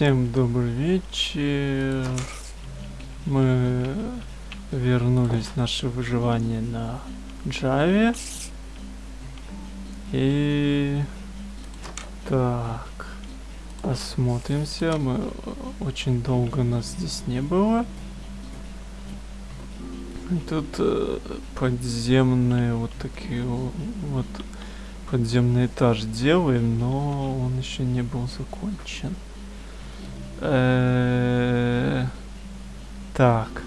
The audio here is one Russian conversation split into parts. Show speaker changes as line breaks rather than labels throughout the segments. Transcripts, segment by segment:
Всем добрый вечер. Мы вернулись в наше выживание на Java. И так, осмотримся. Мы очень долго нас здесь не было. И Тут э, подземные вот такие вот подземный этаж делаем, но он еще не был закончен. Э, Так.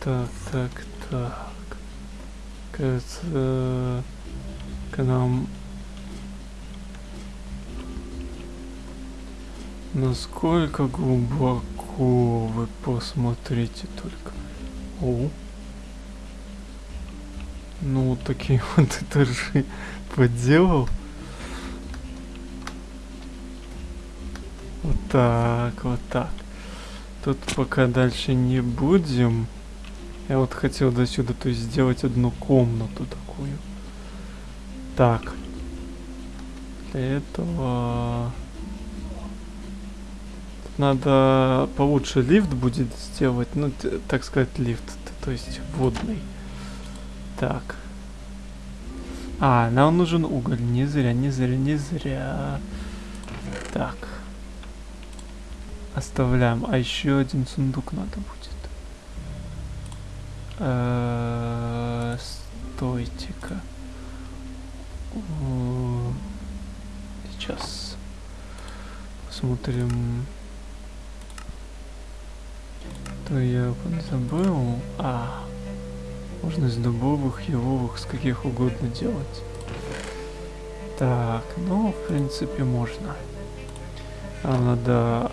Так, так, так. Кажется, к нам... Насколько глубоко вы посмотрите только. О. Ну, такие вот этажи поделал. Вот так, вот так. Тут пока дальше не будем. Я вот хотел до сюда, то есть сделать одну комнату такую. Так. Для этого... Тут надо получше лифт будет сделать. Ну, так сказать, лифт. То есть водный. Так. А, нам нужен уголь. Не зря, не зря, не зря. Так. Оставляем. А еще один сундук надо будет. Э, Стойте-ка. О, Сейчас. Посмотрим. То я забыл. А, можно из дубовых, еловых, с каких угодно делать. Так, ну, в принципе, можно. А надо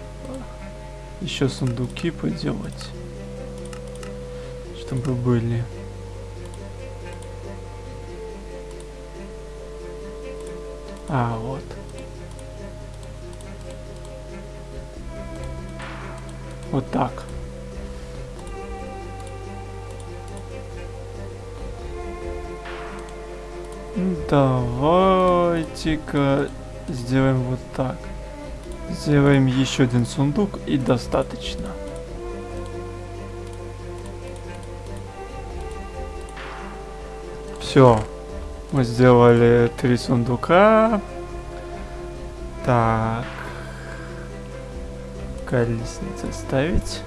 еще сундуки поделать. Чтобы были. А, вот. Вот так. Давайте-ка сделаем вот так. Сделаем еще один сундук и достаточно. Все. Мы сделали три сундука. Так. Колесницы ставить.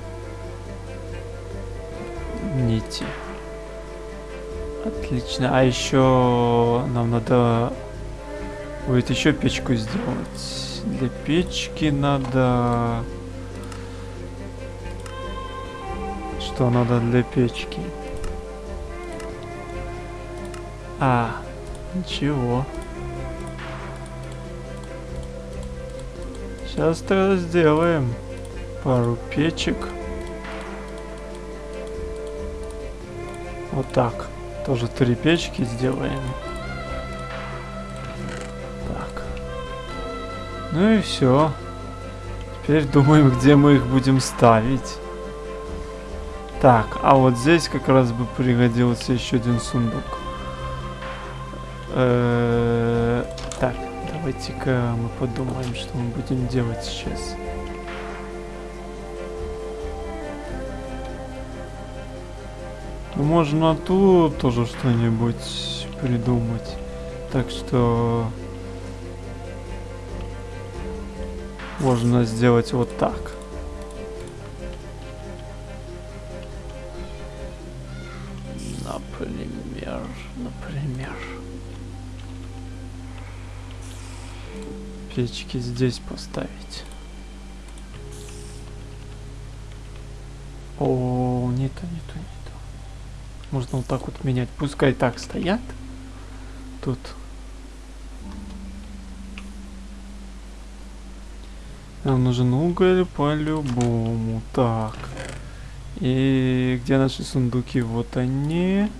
Нити. Отлично. А еще нам надо будет еще печку сделать. Для печки надо... Что надо для печки? А, ничего. Сейчас тогда сделаем пару печек. Вот так. Тоже три печки сделаем. Так. Ну и все. Теперь думаем, где мы их будем ставить. Так, а вот здесь как раз бы пригодился еще один сундук. Э, Так, давайте-ка мы подумаем, что мы будем делать сейчас. Можно тут тоже что-нибудь придумать. Так что можно сделать вот так. Например, например. Печки здесь поставить. О, не то, не. Можно вот так вот менять. Пускай так стоят. Тут. Нам нужен уголь по-любому. Так. И где наши сундуки? Вот они.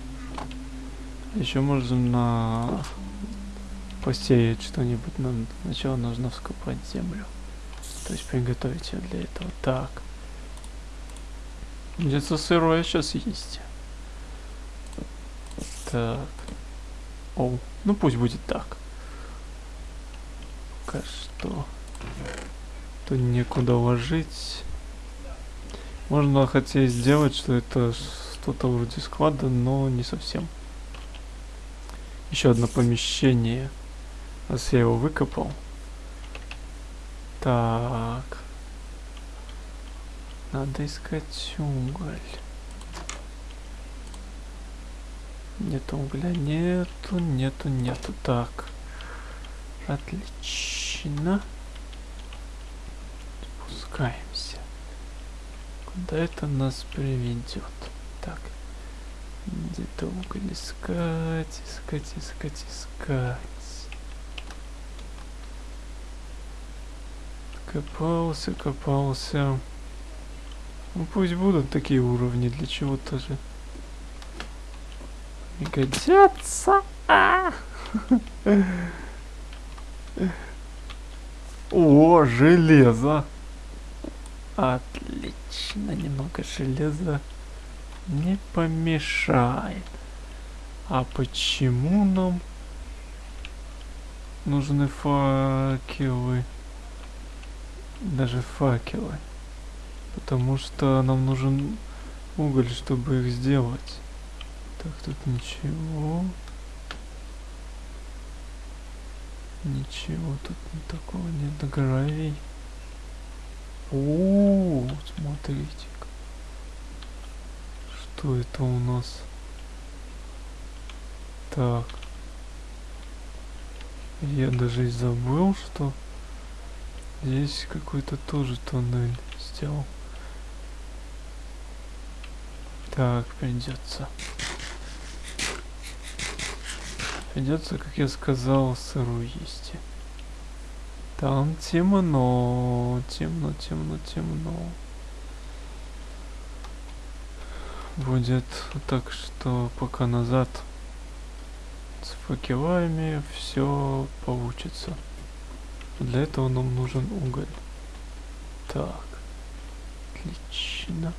Еще можно посеять что-нибудь. Нам сначала нужно вскопать землю. То есть приготовить ее для этого. Так. Где-то сырое сейчас есть. Так. О, ну пусть будет так. пока что. Тут некуда ложить. Можно хотеть сделать, что это что-то вроде склада, но не совсем. Еще одно помещение. Раз я его выкопал. Так. Надо искать уголь. Нет угля, нету, нету, нету. Так. Отлично. Спускаемся. Куда это нас приведет? Так. Где-то уголь искать, искать, искать, искать. Копался, копался. Ну пусть будут такие уровни, для чего тоже. Не годятся. А! О, железо. Отлично, немного железа не помешает. А почему нам нужны факелы? Даже факелы. Потому что нам нужен уголь, чтобы их сделать. Так, тут ничего. Ничего тут такого нет. Гравий. О, смотрите. -ка. Что это у нас? Так. Я даже и забыл, что здесь какой-то тоже туннель сделал. Так, придется. Придется, как я сказал, сырую есть. Там темно, темно, темно, темно. Будет так, что пока назад с факелами все получится. Для этого нам нужен уголь. Так, отлично.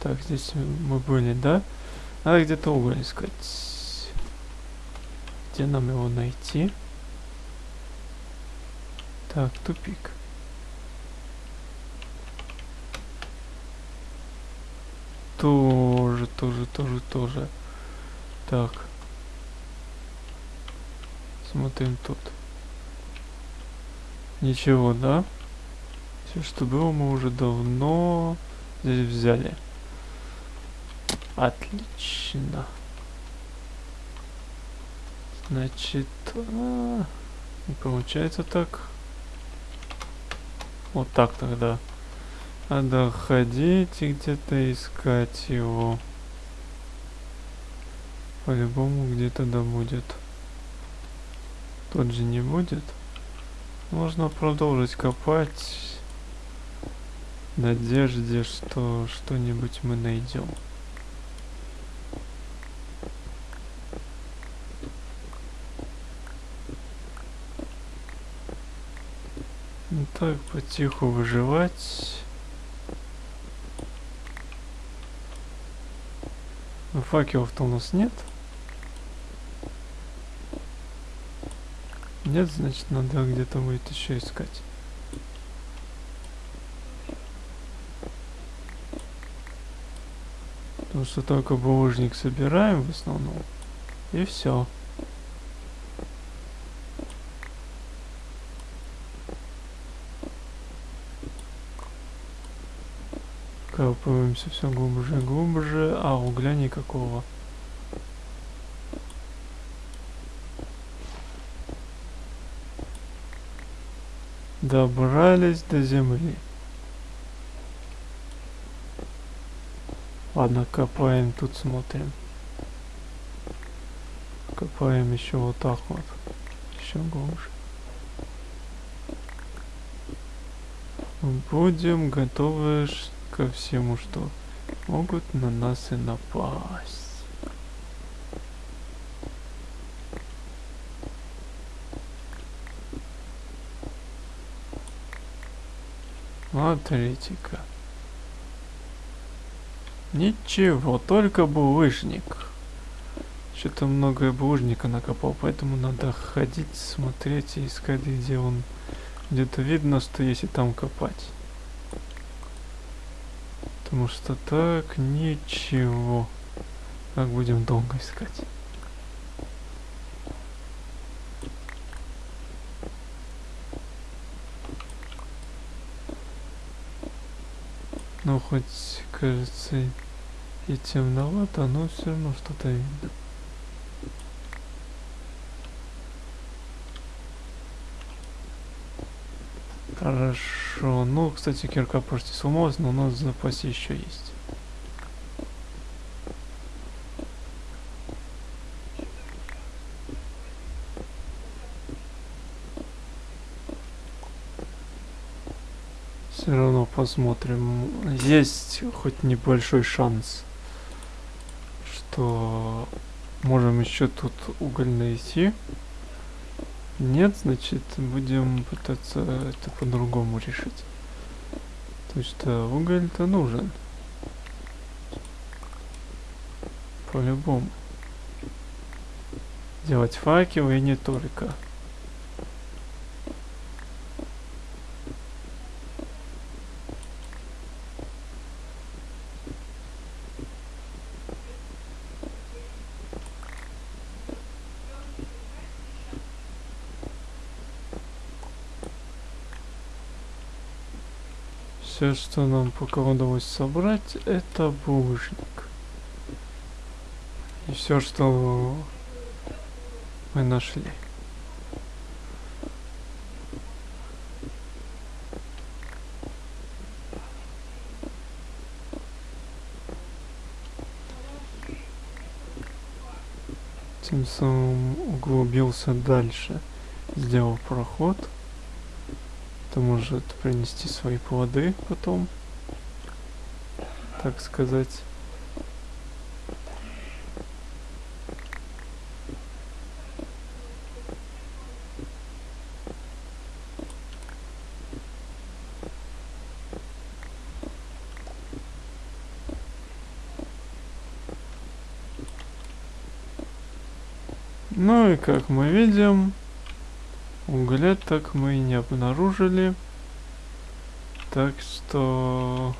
Так, здесь мы были, да? Надо где-то уголь искать. Где нам его найти? Так, тупик. Тоже, тоже, тоже, тоже. Так. Смотрим тут. Ничего, да? Все, что было, мы уже давно здесь взяли. Отлично. Значит, а, не получается так. Вот так тогда. Надо ходить и где-то искать его. По-любому где-то да будет. Тот же не будет. Можно продолжить копать. В надежде, что что-нибудь мы найдем. Так, потиху выживать. Ну, факелов-то у нас нет. Нет, значит, надо где-то будет еще искать. Потому что только булыжник собираем в основном. И все. Копаемся все глубже и глубже, а угля никакого. Добрались до земли. Ладно, копаем, тут смотрим. Копаем еще вот так вот. Еще глубже. Будем готовы ко всему, что могут на нас и напасть. Смотрите-ка. Ничего, только булыжник. Что-то много булыжника накопал, поэтому надо ходить, смотреть и искать, где он. Где-то видно, что если там копать. Потому что так ничего. Как будем долго искать. Ну, хоть, кажется, и темновато, но все равно что-то видно. Хорошо. Ну, кстати, кирка почти сломалась, но у нас в запасе еще есть. Все равно посмотрим. Есть хоть небольшой шанс, что можем еще тут уголь найти. Нет, значит, будем пытаться это по-другому решить. То что уголь-то нужен. По-любому. Делать факелы и не только. Все, что нам пока удалось собрать, это булыжник. И все, что мы нашли. Тем самым углубился дальше, сделал проход. Это может принести свои плоды потом, так сказать. Ну и как мы видим, Угля так мы и не обнаружили. Так что...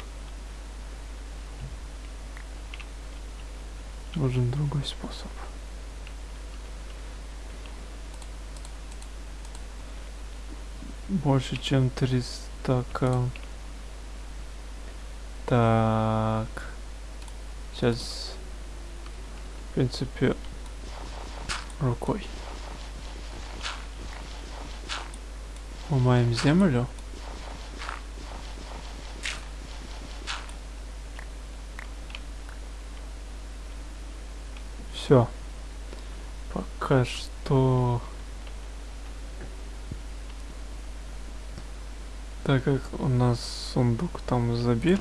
Нужен другой способ. Больше чем 300 к... Так. Сейчас, в принципе, рукой. Ломаем землю. Все. Пока что... Так как у нас сундук там забит.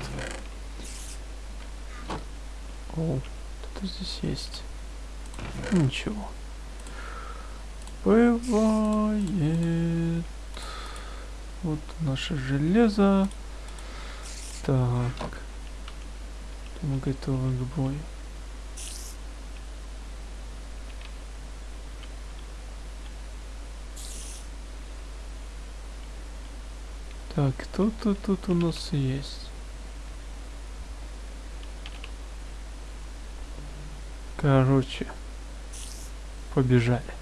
О, что-то здесь есть. Ничего. Бывает. Вот наше железо. Так. Мы готовы к бою. Так, кто-то тут у нас есть. Короче, побежали.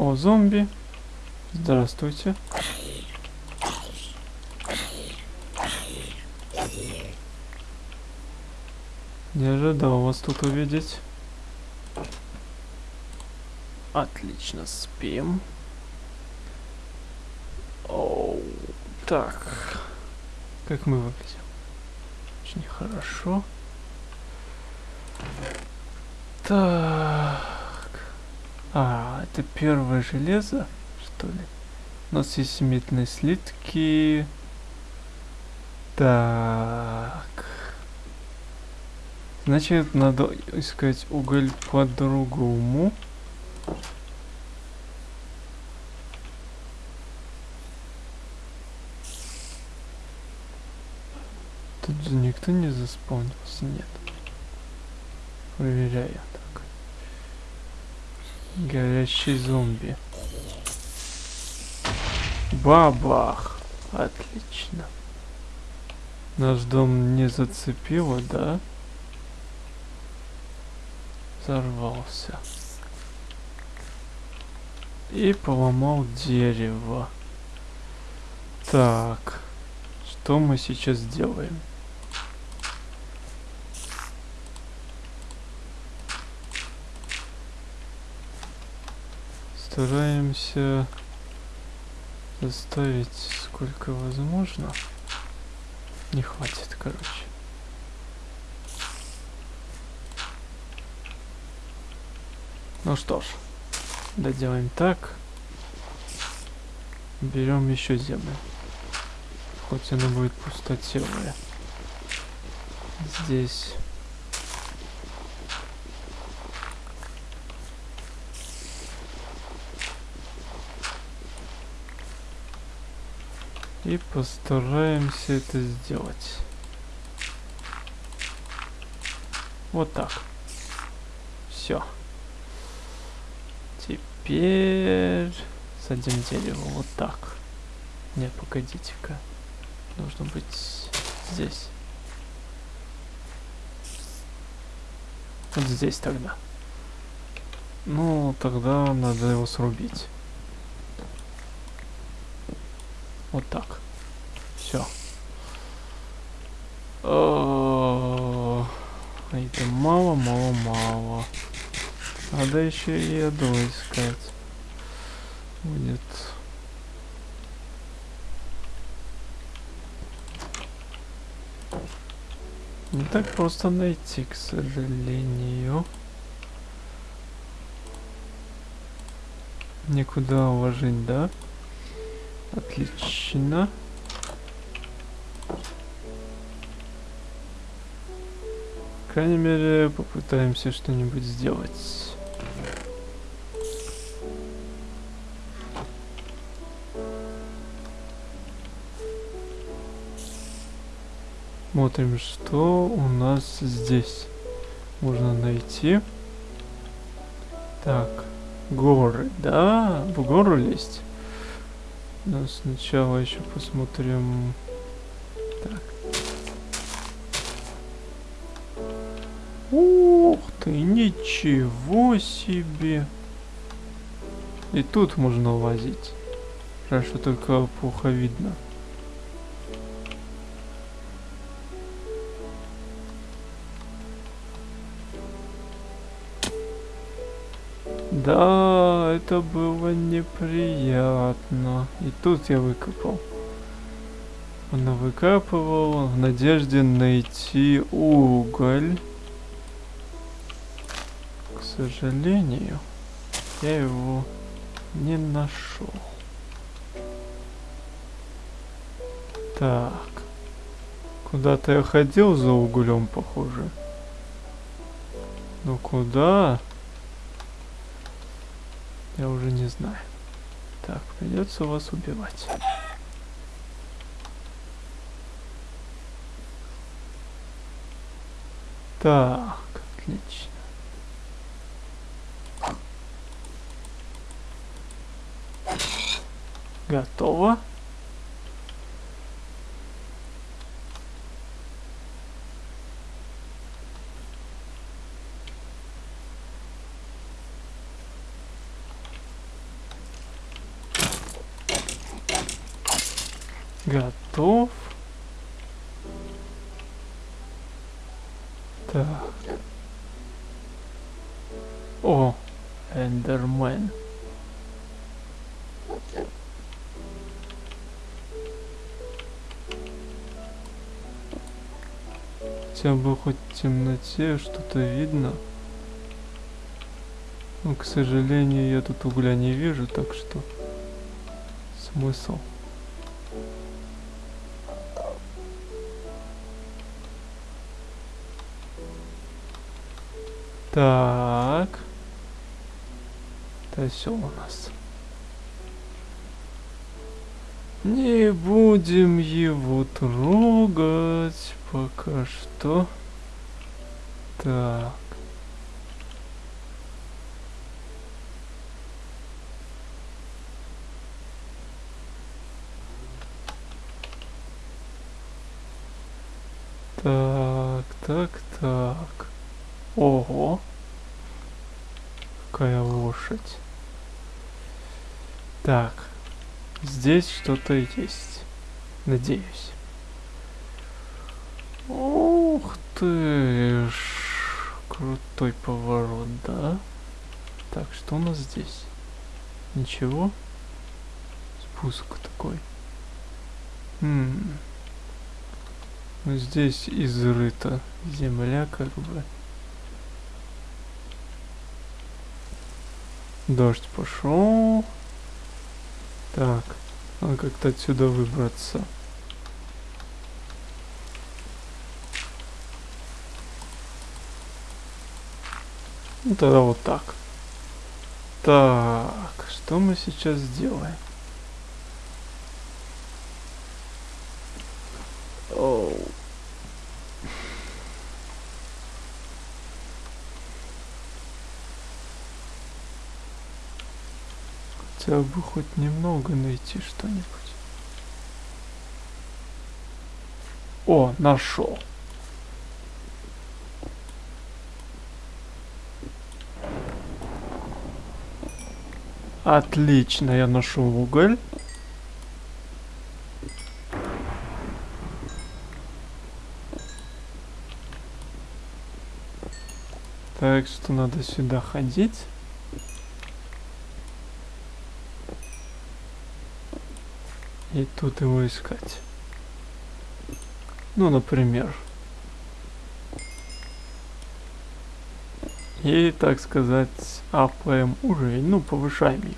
О, зомби. Здравствуйте. Не ожидал вас тут увидеть. Отлично, спим. Оу, так. Как мы выглядим? Очень хорошо. Так. А, это первое железо, что ли? У нас есть метные слитки. Так. Значит, надо искать уголь по-другому. Тут никто не заспавнился? Нет. Проверяю. Горящий зомби. Бабах! Отлично. Наш дом не зацепило, да? Взорвался. И поломал дерево. Так. Что мы сейчас делаем? Стараемся заставить сколько возможно. Не хватит, короче. Ну что ж, доделаем так. Берем еще землю. Хоть она будет пустотелая. Здесь. И постараемся это сделать. Вот так. Все. Теперь садим дерево вот так. Не, погодите-ка. Должно быть здесь. Вот здесь тогда. Ну, тогда надо его срубить. Вот так. Все. Это мало, мало, мало. Надо еще и еду искать. Будет. Не так просто найти, к сожалению. Никуда уложить, да? Отлично. По крайней мере, попытаемся что-нибудь сделать. Смотрим, что у нас здесь можно найти. Так, горы, да, в гору лезть. Но сначала еще посмотрим. Так. Ух ты, ничего себе. И тут можно лазить. Хорошо, только плохо видно. Да, это было неприятно. И тут я выкопал. Она выкапывала в надежде найти уголь. К сожалению, я его не нашел. Так. Куда-то я ходил за углем, похоже. Ну куда? Я уже не знаю. Так, придется вас убивать. Так, отлично. Готово. Эндермен. Хотя бы хоть в темноте что-то видно. Но, к сожалению, я тут угля не вижу, так что смысл. Так. Осел у нас. Не будем его трогать пока что. Так. Так, так, так. Ого. Какая лошадь. Так. Здесь что-то есть. Надеюсь. Ух ты ж. Крутой поворот, да? Так, что у нас здесь? Ничего? Спуск такой. Хм. Ну, здесь изрыта земля, как бы. Дождь пошел. Так, надо как-то отсюда выбраться. Ну тогда вот так. Так, что мы сейчас сделаем? Хотя бы хоть немного найти что-нибудь. О, нашел. Отлично, я нашел уголь. Так что надо сюда ходить. И тут его искать. Ну, например. И, так сказать, апаем уровень, ну, повышаем его.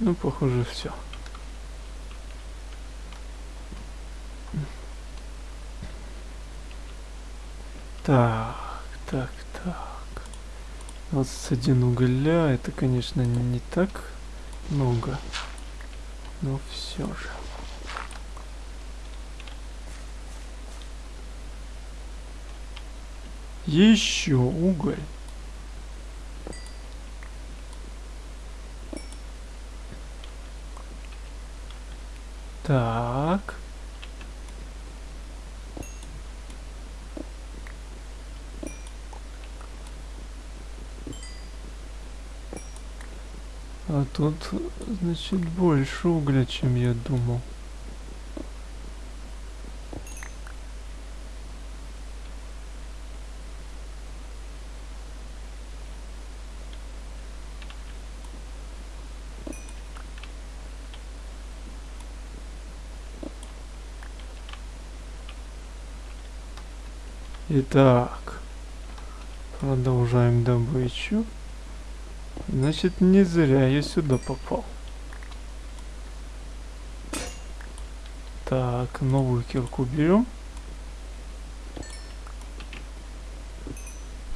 Ну, похоже, все. Так, так, так. 21 угля, это, конечно, не так много, но все же. Еще уголь. Так. А тут, значит, больше угля, чем я думал. Итак, продолжаем добычу. Значит, не зря я сюда попал. Так, новую кирку берем.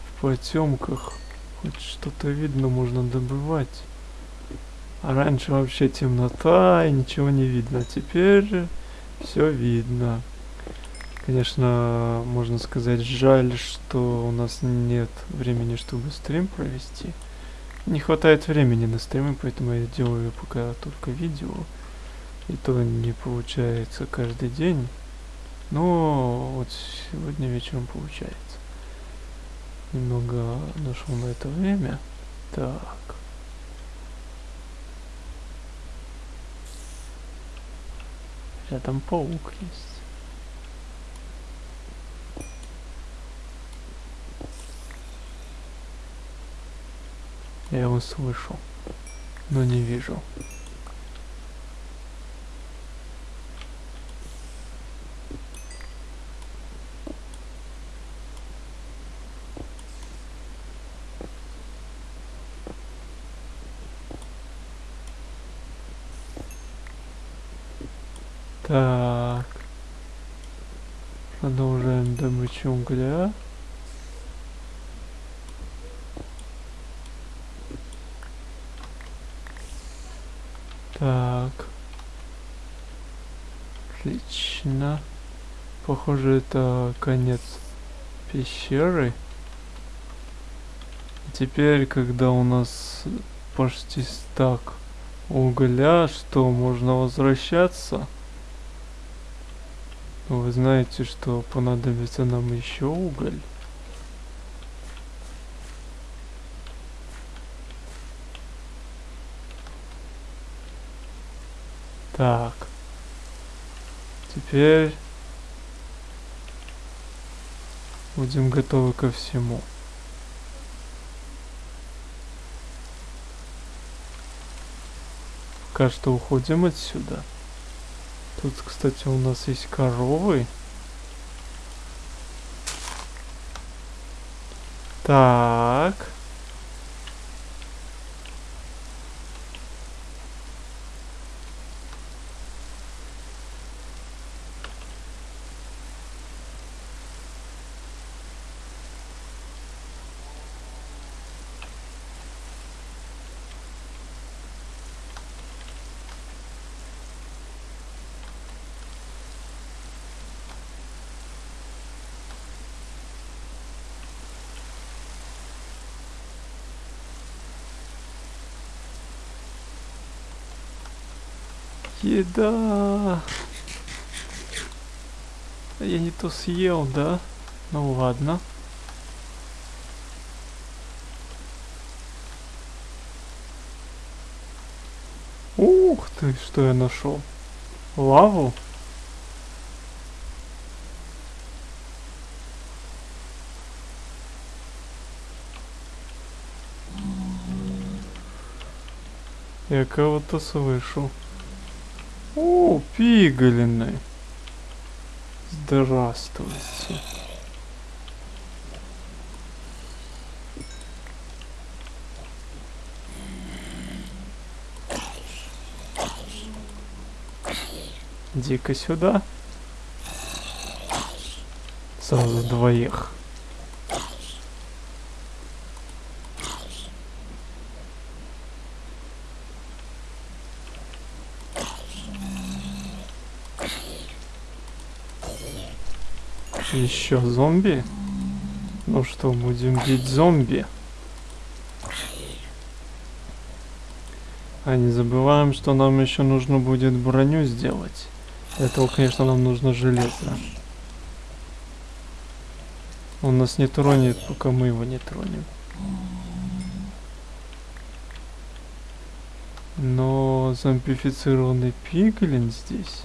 В потемках хоть что-то видно, можно добывать. А раньше вообще темнота и ничего не видно. Теперь все видно. Конечно, можно сказать, жаль, что у нас нет времени, чтобы стрим провести. Не хватает времени на стримы, поэтому я делаю пока только видео. И то не получается каждый день. Но вот сегодня вечером получается. Немного нашел на это время. Так. Рядом паук есть. Я его слышу, но не вижу. Так. Продолжаем добычу угля. Так. Отлично. Похоже, это конец пещеры. Теперь, когда у нас почти стак угля, что можно возвращаться. Вы знаете, что понадобится нам еще уголь. Так. Теперь будем готовы ко всему. Пока что уходим отсюда. Тут, кстати, у нас есть коровы. Так. Еда. Я не то съел, да? Ну ладно. Ух ты, что я нашел? Лаву? Я кого-то слышу. О, пигалины. Здравствуйте. Иди-ка сюда. Сразу двоих. Еще зомби? Ну что, будем бить зомби? А не забываем, что нам еще нужно будет броню сделать. Для этого, конечно, нам нужно железо. Он нас не тронет, пока мы его не тронем. Но зомбифицированный пиглин здесь.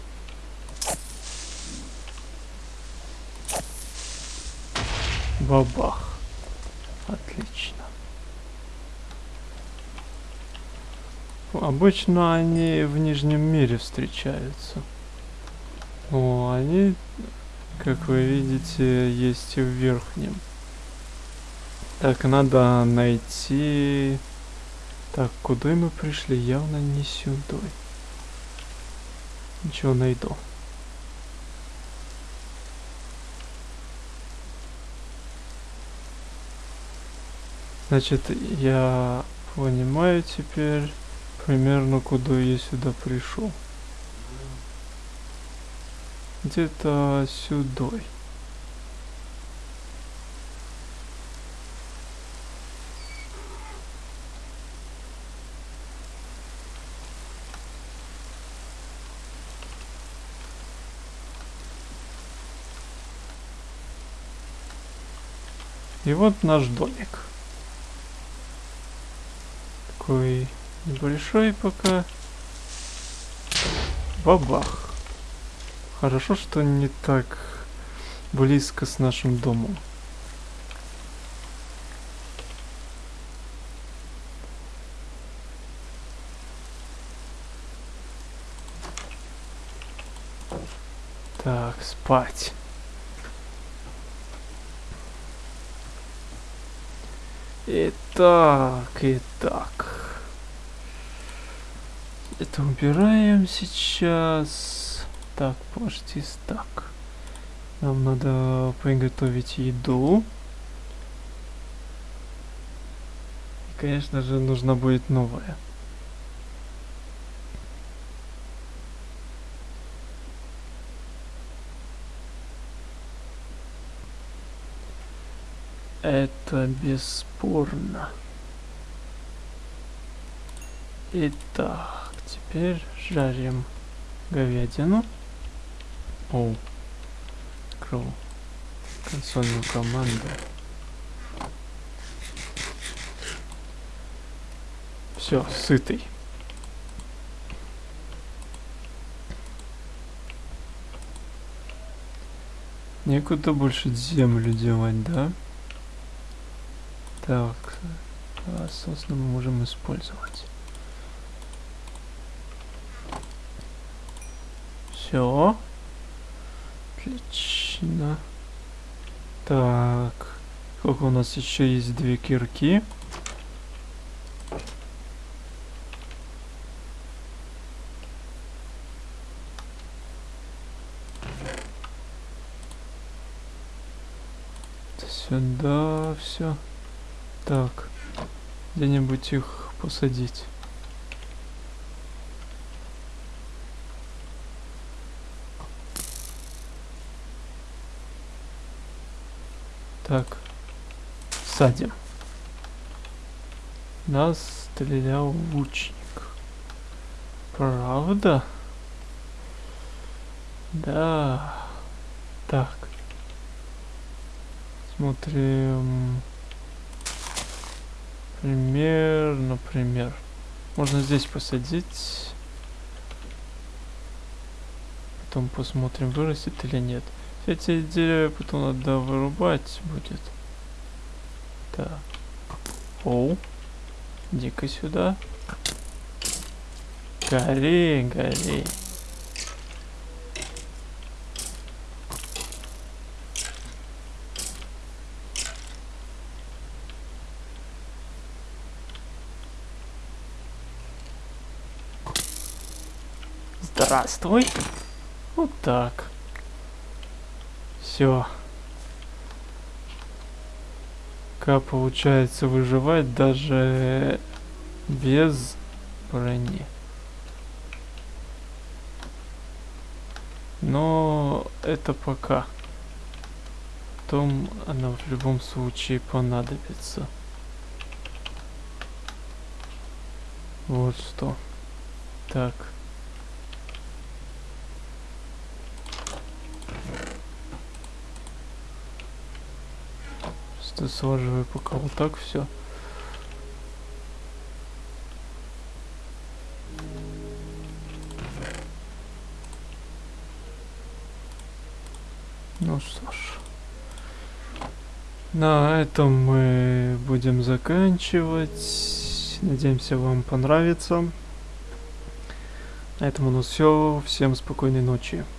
Бабах. Отлично. Обычно они в Нижнем мире встречаются. Но они, как вы видите, есть и в Верхнем. Так, надо найти... Так, куда мы пришли? Явно не сюда. Ничего найду. Значит, я понимаю теперь примерно, куда я сюда пришел. Где-то сюда. И вот наш домик такой небольшой пока. Бабах. Хорошо, что не так близко с нашим домом. Так, спать. Итак, итак. Это убираем сейчас. Так, подожди, так. Нам надо приготовить еду. И, конечно же, нужно будет новое. Это бесспорно. Итак теперь жарим говядину. Оу. Открыл консольную команду. Все, сытый. Некуда больше землю девать, да? Так, а, мы можем использовать. Все. Отлично. Так. Сколько у нас еще есть две кирки? Сюда все. Так. Где-нибудь их посадить. Так. Садим. Нас стрелял лучник. Правда? Да. Так. Смотрим. Пример, например. Можно здесь посадить. Потом посмотрим, вырастет или нет. Эти деревья потом надо вырубать будет. Так. Оу. Иди-ка сюда. Гори, гори. Здравствуй. Вот так. Все. Как получается выживать даже без брони. Но это пока. Потом она в любом случае понадобится. Вот что. Так. Сложиваю пока вот так все. Ну что ж. На этом мы будем заканчивать. Надеемся, вам понравится. На этом у нас все. Всем спокойной ночи.